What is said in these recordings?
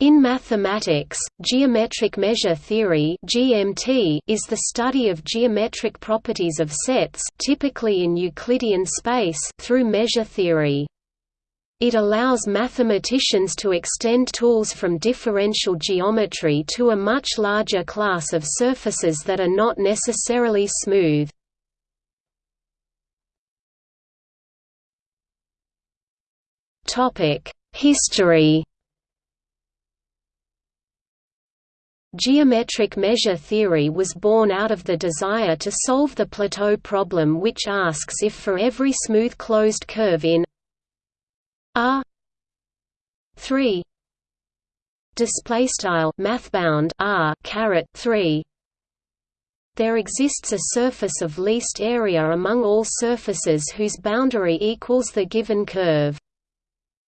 In mathematics, geometric measure theory (GMT) is the study of geometric properties of sets, typically in Euclidean space, through measure theory. It allows mathematicians to extend tools from differential geometry to a much larger class of surfaces that are not necessarily smooth. Topic: History Geometric measure theory was born out of the desire to solve the plateau problem which asks if for every smooth closed curve in R 3 display style mathbound R caret 3 there exists a surface of least area among all surfaces whose boundary equals the given curve.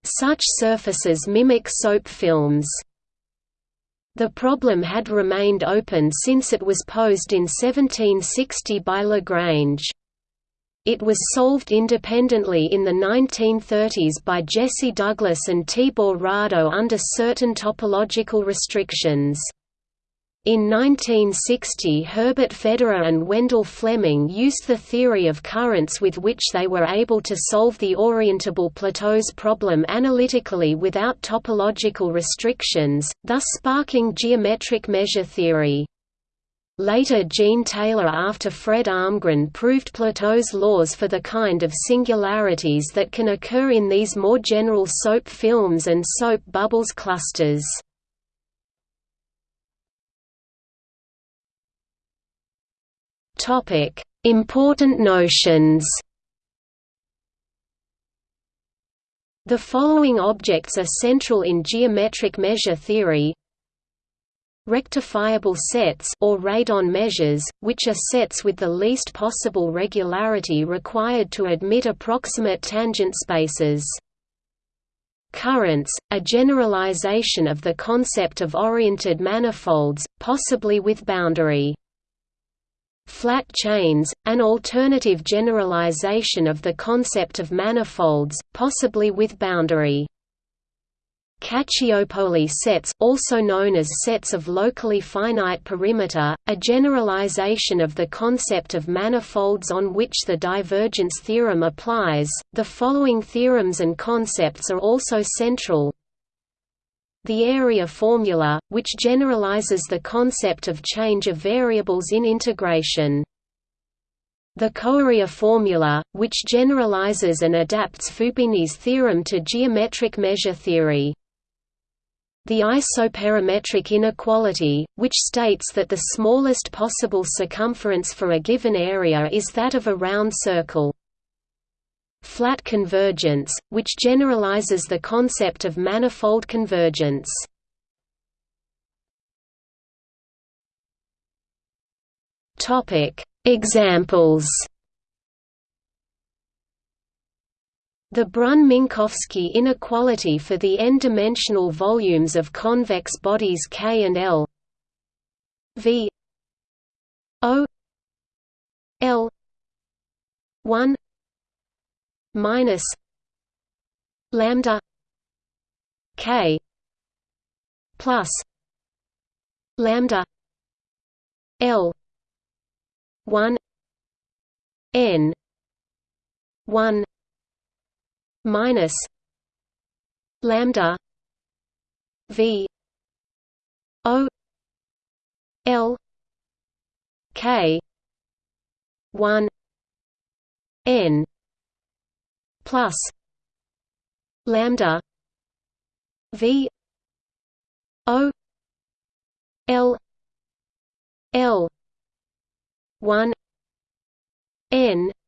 Such surfaces mimic soap films the problem had remained open since it was posed in 1760 by Lagrange. It was solved independently in the 1930s by Jesse Douglas and Tibor Rado under certain topological restrictions. In 1960 Herbert Federer and Wendell Fleming used the theory of currents with which they were able to solve the orientable plateaus problem analytically without topological restrictions, thus sparking geometric measure theory. Later Jean Taylor after Fred Almgren proved Plateau's laws for the kind of singularities that can occur in these more general soap films and soap bubbles clusters. Topic: Important notions. The following objects are central in geometric measure theory. Rectifiable sets or radon measures, which are sets with the least possible regularity required to admit approximate tangent spaces. Currents, a generalization of the concept of oriented manifolds, possibly with boundary flat chains, an alternative generalization of the concept of manifolds, possibly with boundary. Caccioppoli sets, also known as sets of locally finite perimeter, a generalization of the concept of manifolds on which the divergence theorem applies. The following theorems and concepts are also central the area formula, which generalizes the concept of change of variables in integration. The coarea formula, which generalizes and adapts Fubini's theorem to geometric measure theory. The isoperimetric inequality, which states that the smallest possible circumference for a given area is that of a round circle flat convergence, which generalizes the concept of manifold convergence. Topic: Examples. The Brunn-Minkowski inequality for the n-dimensional volumes of convex bodies K and L V O L 1 minus lambda k plus lambda l 1 n 1 minus lambda v o l k 1 n plus lambda v o l l 1 n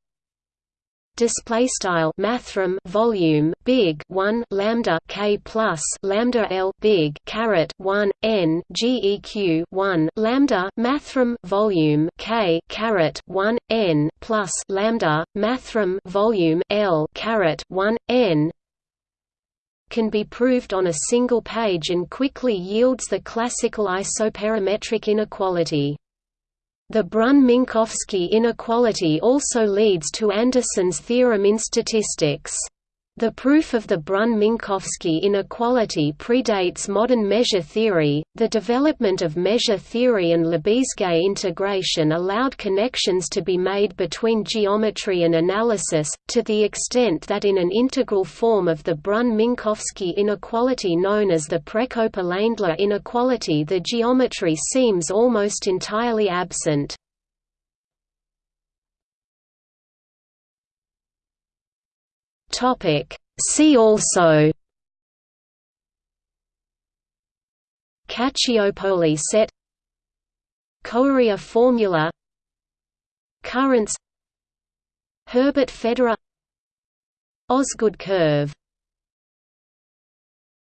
display style mathrm volume big 1 lambda k plus lambda l big caret 1 n geq 1 lambda mathrm volume k caret 1 n plus lambda mathrm volume l caret 1 n can be proved on a single page and quickly yields the classical isoperimetric inequality the Brunn-Minkowski inequality also leads to Anderson's theorem in statistics. The proof of the Brunn-Minkowski inequality predates modern measure theory. The development of measure theory and Lebesgue integration allowed connections to be made between geometry and analysis, to the extent that in an integral form of the Brunn-Minkowski inequality known as the Prekopa-Leindler inequality the geometry seems almost entirely absent. Topic. See also Caccioppoli set Coarea formula Currents Herbert Federer Osgood curve